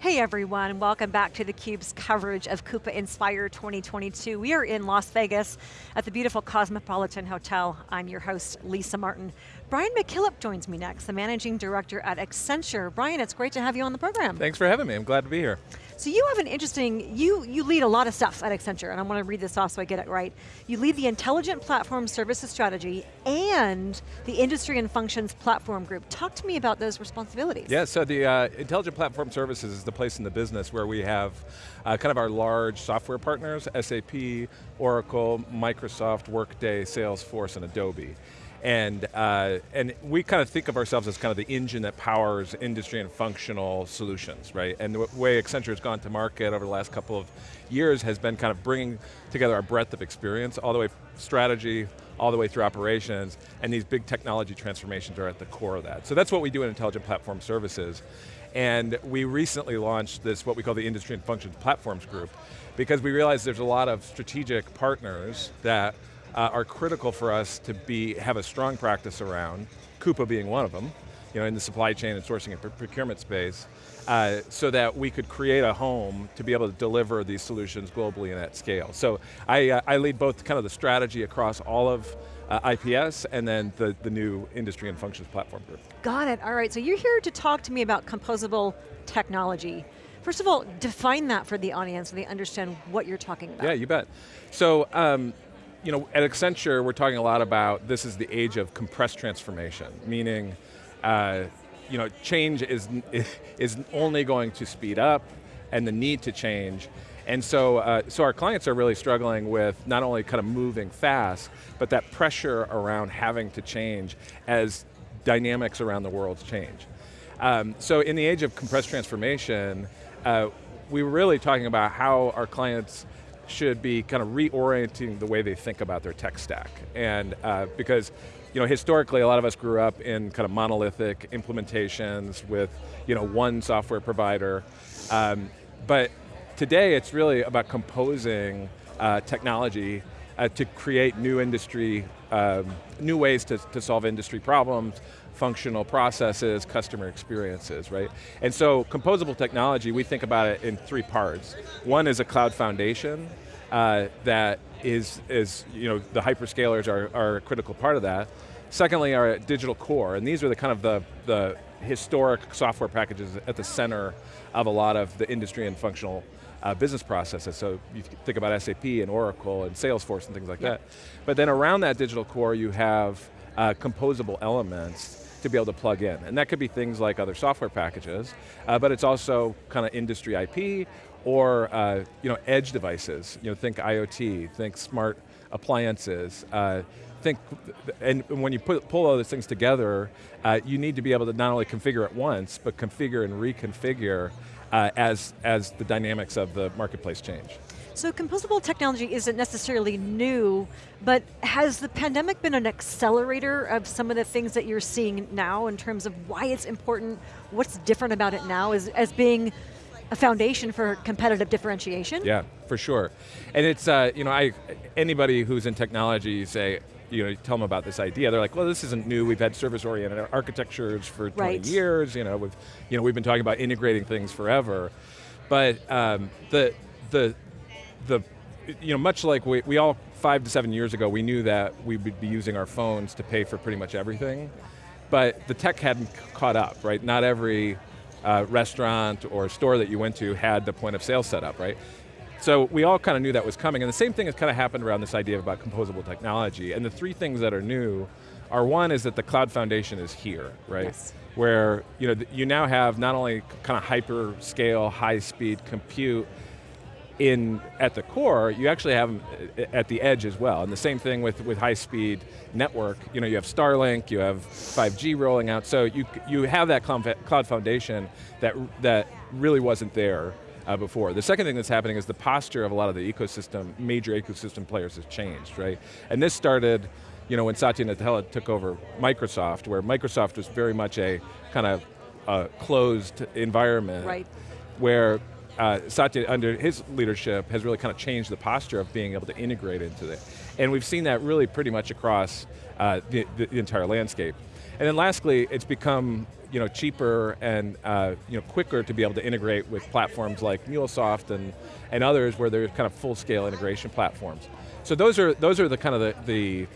Hey everyone, welcome back to theCUBE's coverage of Coupa Inspire 2022. We are in Las Vegas at the beautiful Cosmopolitan Hotel. I'm your host, Lisa Martin. Brian McKillips joins me next, the Managing Director at Accenture. Brian, it's great to have you on the program. Thanks for having me, I'm glad to be here. So you have an interesting, you, you lead a lot of stuff at Accenture, and I want to read this off so I get it right. You lead the Intelligent Platform Services Strategy and the Industry and Functions Platform Group. Talk to me about those responsibilities. Yeah, so the uh, Intelligent Platform Services is the place in the business where we have uh, kind of our large software partners, SAP, Oracle, Microsoft, Workday, Salesforce, and Adobe. And, uh, and we kind of think of ourselves as kind of the engine that powers industry and functional solutions, right? And the way Accenture has gone to market over the last couple of years has been kind of bringing together our breadth of experience, all the way strategy, all the way through operations, and these big technology transformations are at the core of that. So that's what we do in Intelligent Platform Services. And we recently launched this, what we call the Industry and Functions Platforms Group, because we realized there's a lot of strategic partners that uh, are critical for us to be, have a strong practice around, Coupa being one of them, you know, in the supply chain and sourcing and procurement space, uh, so that we could create a home to be able to deliver these solutions globally and at scale. So I, uh, I lead both kind of the strategy across all of uh, IPS and then the, the new industry and functions platform group. Got it, all right, so you're here to talk to me about composable technology. First of all, define that for the audience so they understand what you're talking about. Yeah, you bet. So, um, you know, at Accenture, we're talking a lot about this is the age of compressed transformation, meaning, uh, you know, change is, is only going to speed up and the need to change. And so, uh, so our clients are really struggling with not only kind of moving fast, but that pressure around having to change as dynamics around the world change. Um, so in the age of compressed transformation, uh, we were really talking about how our clients should be kind of reorienting the way they think about their tech stack. And uh, because you know, historically a lot of us grew up in kind of monolithic implementations with you know, one software provider. Um, but today it's really about composing uh, technology uh, to create new industry, um, new ways to, to solve industry problems, functional processes, customer experiences, right? And so composable technology, we think about it in three parts. One is a cloud foundation uh, that is, is, you know, the hyperscalers are, are a critical part of that. Secondly, our digital core, and these are the kind of the, the historic software packages at the center of a lot of the industry and functional uh, business processes. So you think about SAP and Oracle and Salesforce and things like that. But then around that digital core you have uh, composable elements to be able to plug in. And that could be things like other software packages, uh, but it's also kind of industry IP or uh, you know, edge devices. You know, think IoT, think smart appliances, uh, think, and when you put, pull all those things together, uh, you need to be able to not only configure it once, but configure and reconfigure uh, as, as the dynamics of the marketplace change. So composable technology isn't necessarily new, but has the pandemic been an accelerator of some of the things that you're seeing now in terms of why it's important, what's different about it now as, as being a foundation for competitive differentiation? Yeah, for sure. And it's, uh, you know, I, anybody who's in technology you say, you know, you tell them about this idea, they're like, well, this isn't new, we've had service-oriented architectures for 20 right. years, you know, we've, you know, we've been talking about integrating things forever. But um, the, the, the, you know, much like we, we all, five to seven years ago, we knew that we would be using our phones to pay for pretty much everything, but the tech hadn't caught up, right? Not every uh, restaurant or store that you went to had the point of sale set up, right? So we all kind of knew that was coming, and the same thing has kind of happened around this idea about composable technology, and the three things that are new are one is that the cloud foundation is here, right? Yes. Where you, know, you now have not only kind of hyper scale, high speed compute, in at the core, you actually have them at the edge as well. And the same thing with, with high speed network. You know, you have Starlink, you have 5G rolling out, so you, you have that cloud foundation that, that really wasn't there uh, before. The second thing that's happening is the posture of a lot of the ecosystem, major ecosystem players has changed, right? And this started, you know, when Satya Nadella took over Microsoft, where Microsoft was very much a kind of uh, closed environment. Right. Where uh, Satya, under his leadership, has really kind of changed the posture of being able to integrate into it. And we've seen that really pretty much across uh, the, the, entire landscape. And then lastly, it's become you know, cheaper and uh, you know, quicker to be able to integrate with platforms like MuleSoft and, and others where there's kind of full-scale integration platforms. So those are, those are the kind of the, the,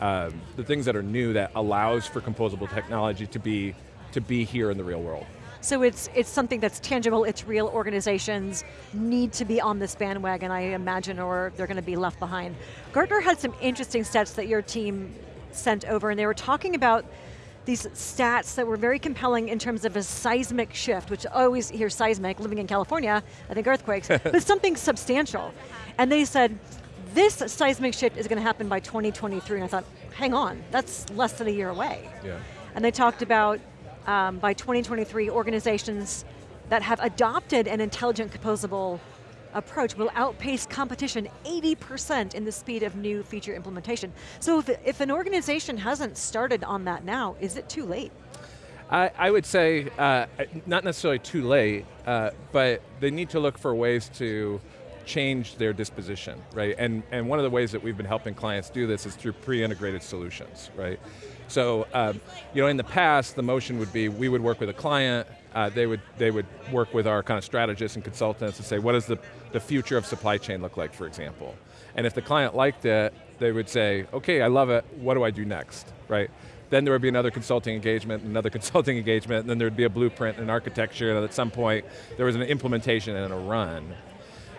uh, the things that are new that allows for composable technology to be, to be here in the real world. So it's, it's something that's tangible, it's real, organizations need to be on this bandwagon, I imagine, or they're going to be left behind. Gartner had some interesting stats that your team sent over, and they were talking about these stats that were very compelling in terms of a seismic shift, which I always hear seismic, living in California, I think earthquakes, but something substantial. And they said, this seismic shift is going to happen by 2023, and I thought, hang on, that's less than a year away. Yeah. And they talked about um, by 2023, organizations that have adopted an intelligent composable approach will outpace competition 80% in the speed of new feature implementation. So if, if an organization hasn't started on that now, is it too late? I, I would say, uh, not necessarily too late, uh, but they need to look for ways to change their disposition, right? And, and one of the ways that we've been helping clients do this is through pre-integrated solutions, right? So, um, you know, in the past, the motion would be we would work with a client, uh, they, would, they would work with our kind of strategists and consultants and say, what does the, the future of supply chain look like, for example? And if the client liked it, they would say, okay, I love it, what do I do next, right? Then there would be another consulting engagement, another consulting engagement, and then there would be a blueprint and architecture, and at some point, there was an implementation and a run.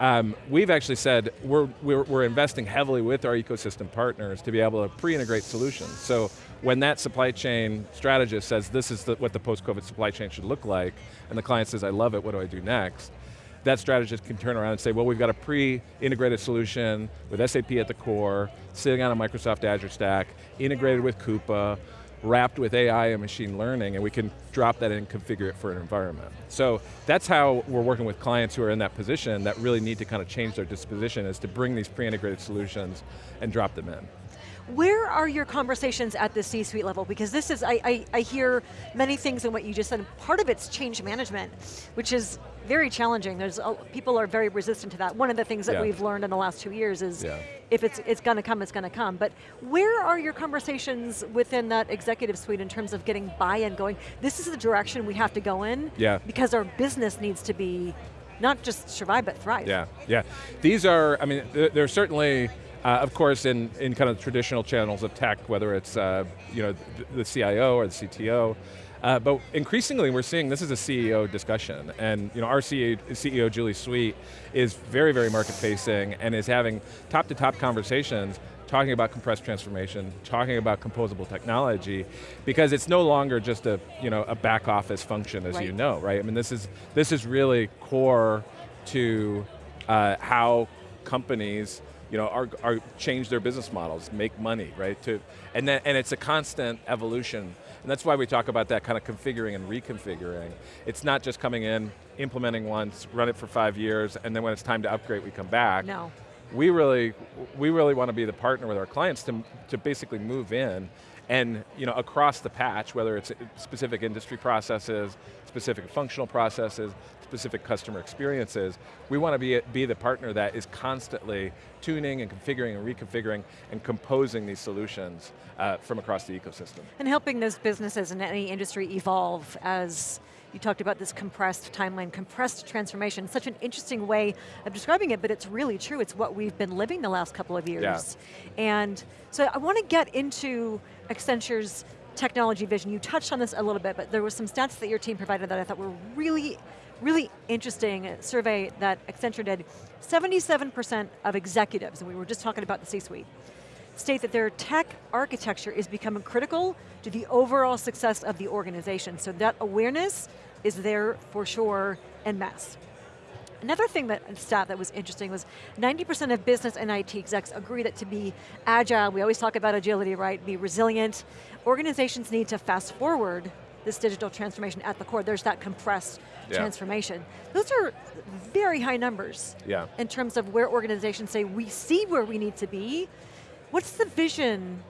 Um, we've actually said we're, we're, we're, investing heavily with our ecosystem partners to be able to pre-integrate solutions. So when that supply chain strategist says this is the, what the post-COVID supply chain should look like, and the client says, I love it, what do I do next? That strategist can turn around and say, well, we've got a pre-integrated solution with SAP at the core, sitting on a Microsoft Azure stack, integrated with Coupa, wrapped with AI and machine learning, and we can drop that in and configure it for an environment. So that's how we're working with clients who are in that position that really need to kind of change their disposition is to bring these pre-integrated solutions and drop them in. Where are your conversations at the C-suite level? Because this is, I, I, I, hear many things in what you just said. Part of it's change management, which is very challenging. There's People are very resistant to that. One of the things that yeah. we've learned in the last two years is yeah. if it's, it's going to come, it's going to come. But where are your conversations within that executive suite in terms of getting buy-in going? This is the direction we have to go in yeah. because our business needs to be not just survive, but thrive. Yeah, yeah. These are, I mean, they're certainly, uh, of course, in, in kind of traditional channels of tech, whether it's uh, you know the, CIO or the CTO, uh, but increasingly we're seeing this is a CEO discussion, and you know, our CEO, CEO, Julie Sweet, is very, very market facing and is having top to top conversations talking about compressed transformation, talking about composable technology, because it's no longer just a, you know, a back office function as right. you know, right? I mean, this is, this is really core to uh, how companies you know, are, are change their business models, make money, right? To, and, then, and it's a constant evolution. And that's why we talk about that kind of configuring and reconfiguring. It's not just coming in, implementing once, run it for five years, and then when it's time to upgrade, we come back. No. We really, we really want to be the partner with our clients to, to basically move in and you know, across the patch, whether it's specific industry processes, specific functional processes, specific customer experiences, we want to be, be the partner that is constantly tuning and configuring and reconfiguring and composing these solutions uh, from across the ecosystem. And helping those businesses in any industry evolve as you talked about this compressed timeline, compressed transformation, such an interesting way of describing it, but it's really true. It's what we've been living the last couple of years. Yeah. And so I want to get into Accenture's technology vision. You touched on this a little bit, but there were some stats that your team provided that I thought were really, really interesting survey that Accenture did. 77% of executives, and we were just talking about the C-suite, state that their tech architecture is becoming critical to the overall success of the organization. So that awareness is there for sure en masse. Another thing that stat that was interesting was 90% of business and IT execs agree that to be agile, we always talk about agility, right? Be resilient. Organizations need to fast forward this digital transformation at the core. There's that compressed yeah. transformation. Those are very high numbers yeah. in terms of where organizations say, we see where we need to be. What's the vision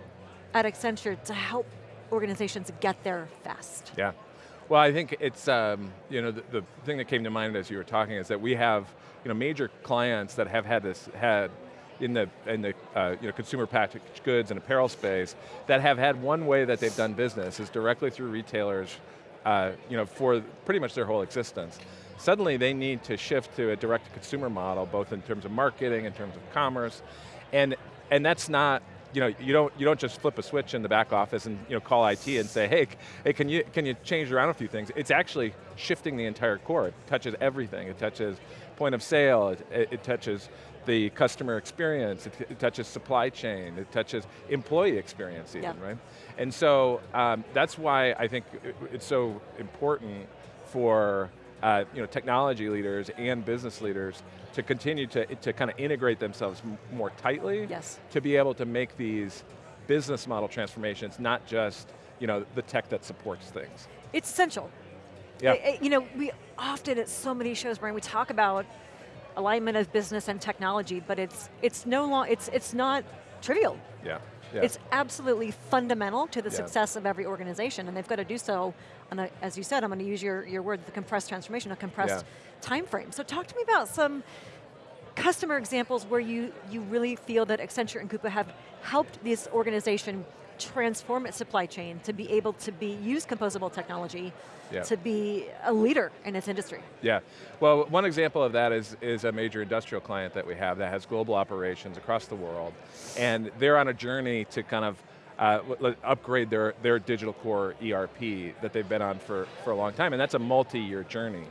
at Accenture to help organizations get there fast? Yeah. Well, I think it's, um, you know, the, the, thing that came to mind as you were talking is that we have, you know, major clients that have had this, had in the, in the uh, you know, consumer packaged goods and apparel space that have had one way that they've done business is directly through retailers uh, you know, for pretty much their whole existence. Suddenly they need to shift to a direct-to-consumer model, both in terms of marketing, in terms of commerce, and, and that's not you know, you don't, you don't just flip a switch in the back office and you know, call IT and say, hey, hey can, you, can you change around a few things? It's actually shifting the entire core. It touches everything. It touches point of sale, it, it touches the customer experience, it, it, touches supply chain, it touches employee experience even, yeah. right? And so um, that's why I think it's so important for uh, you know, technology leaders and business leaders to continue to, to kind of integrate themselves more tightly yes. to be able to make these business model transformations, not just you know, the tech that supports things. It's essential. Yeah. It, it, you know, we often at so many shows, Brian, we talk about alignment of business and technology, but it's it's no long it's it's not trivial. Yeah. Yeah. It's absolutely fundamental to the yeah. success of every organization, and they've got to do so on a, as you said, I'm going to use your, your word, the compressed transformation, a compressed yeah. time frame. So talk to me about some customer examples where you, you really feel that Accenture and Coupa have helped this organization transform its supply chain to be able to be use composable technology yeah. to be a leader in its industry. Yeah, well one example of that is, is a major industrial client that we have that has global operations across the world and they're on a journey to kind of uh, upgrade their, their digital core ERP that they've been on for, for a long time, and that's a multi-year journey.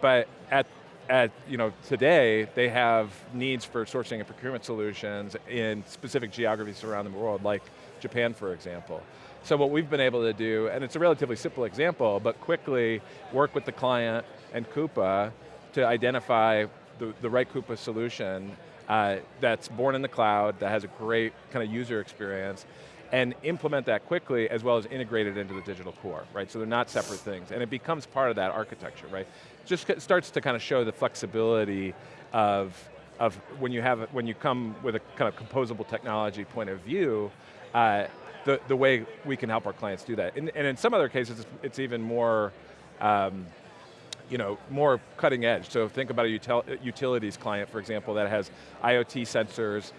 But at, at you know, today, they have needs for sourcing and procurement solutions in specific geographies around the world, like Japan, for example. So what we've been able to do, and it's a relatively simple example, but quickly work with the client and Coupa to identify the, the right Coupa solution uh, that's born in the cloud, that has a great kind of user experience, and implement that quickly as well as integrate it into the digital core, right? So they're not separate things, and it becomes part of that architecture, right? Just starts to kind of show the flexibility of, of when you have, when you come with a kind of composable technology point of view, uh, the, the way we can help our clients do that. And, and in some other cases, it's, it's even more, um, you know, more cutting edge. So think about a util utilities client, for example, that has IoT sensors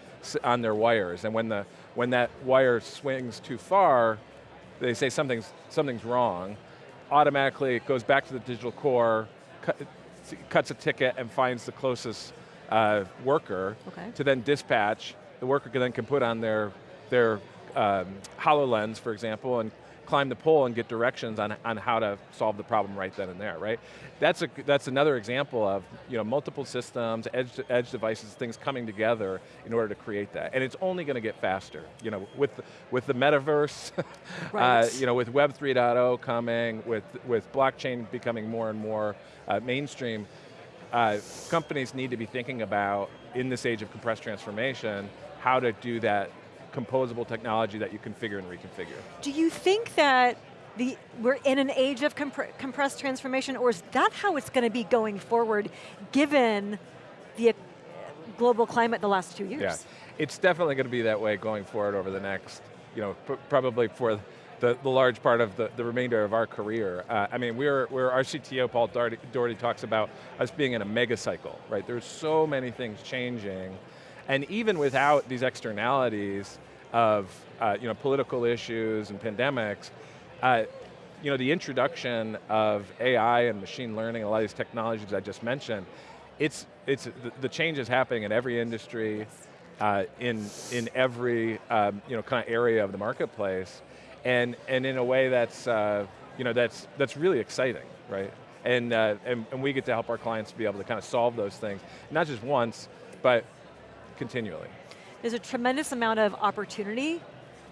on their wires, and when, the, when that wire swings too far, they say something's, something's wrong, automatically it goes back to the digital core, cut, cuts a ticket and finds the closest uh, worker okay. to then dispatch. The worker can then can put on their, their um, HoloLens, for example, and climb the pole and get directions on, on how to solve the problem right then and there, right? That's, a, that's another example of you know, multiple systems, edge, edge devices, things coming together in order to create that. And it's only going to get faster. You know, with, with the metaverse, right. uh, you know, with Web 3.0 coming, with, with blockchain becoming more and more uh, mainstream, uh, companies need to be thinking about, in this age of compressed transformation, how to do that composable technology that you configure and reconfigure. Do you think that the, we're in an age of compre compressed transformation, or is that how it's going to be going forward, given the global climate the last two years? Yeah, it's definitely going to be that way going forward over the next, you know, probably for the, the large part of the, the remainder of our career. Uh, I mean, we're, we're, our CTO, Paul Daugherty, Daugherty, talks about us being in a mega cycle, right? There's so many things changing, and even without these externalities of uh, you know, political issues and pandemics, uh, you know, the introduction of AI and machine learning, a lot of these technologies I just mentioned, it's, it's, the, the change is happening in every industry, uh, in, in every um, you know, kind of area of the marketplace, and, and in a way that's, uh, you know, that's, that's really exciting, right? And, uh, and, and we get to help our clients be able to kind of solve those things, not just once, but continually. There's a tremendous amount of opportunity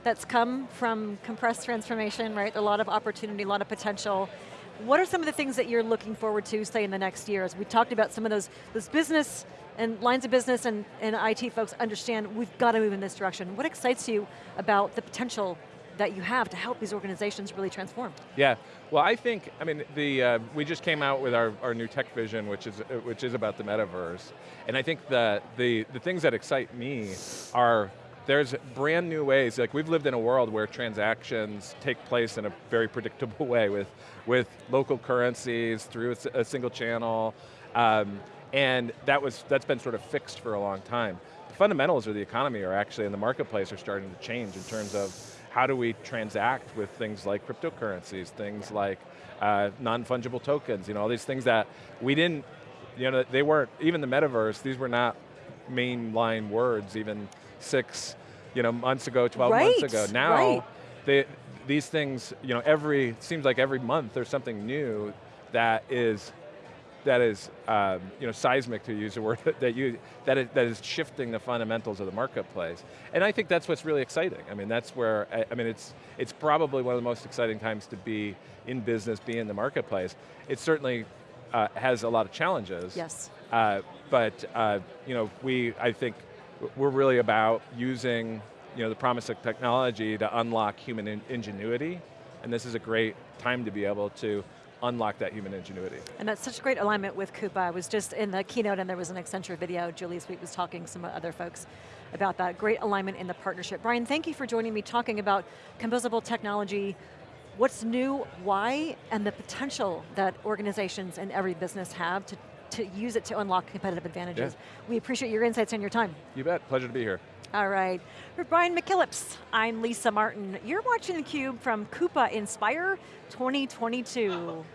that's come from compressed transformation, right? A lot of opportunity, a lot of potential. What are some of the things that you're looking forward to, say, in the next year? As we talked about some of those, those business and lines of business and, and IT folks understand we've got to move in this direction. What excites you about the potential that you have to help these organizations really transform? Yeah, well I think, I mean, the, uh, we just came out with our, our new tech vision, which is, which is about the metaverse. And I think the, the, the things that excite me are there's brand new ways, like we've lived in a world where transactions take place in a very predictable way with, with local currencies through a, single channel, um, and that was, that's been sort of fixed for a long time The fundamentals of the economy are actually in the marketplace are starting to change in terms of how do we transact with things like cryptocurrencies, things like uh, non-fungible tokens, you know, all these things that we didn't, you know, they weren't, even the metaverse, these were not mainline words even six you know, months ago, 12 right, months ago. Now, right. they, these things, you know, every, seems like every month there's something new that is that is, um, you know, seismic to use a word that you that is, that is shifting the fundamentals of the marketplace, and I think that's what's really exciting. I mean, that's where I, I mean, it's it's probably one of the most exciting times to be in business, be in the marketplace. It certainly uh, has a lot of challenges. Yes. Uh, but uh, you know, we I think we're really about using you know the promise of technology to unlock human in ingenuity, and this is a great time to be able to unlock that human ingenuity. And that's such great alignment with Coupa. I was just in the keynote and there was an Accenture video. Julie Sweet was talking some other folks about that. Great alignment in the partnership. Brian, thank you for joining me talking about composable technology, what's new, why, and the potential that organizations and every business have to, to use it to unlock competitive advantages. Yeah. We appreciate your insights and your time. You bet, pleasure to be here. All right, for Brian McKillips, I'm Lisa Martin. You're watching theCUBE from Coupa Inspire 2022.